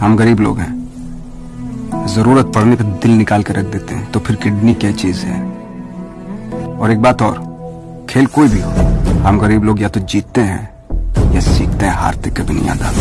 हम गरीब लोग हैं। ज़रूरत पड़ने पर दिल निकाल के रख देते हैं तो फिर किडनी क्या चीज़ है? और एक बात और, खेल कोई भी हो, हम गरीब लोग या तो जीतते हैं या सीखते हैं हारते कभी नहीं आता।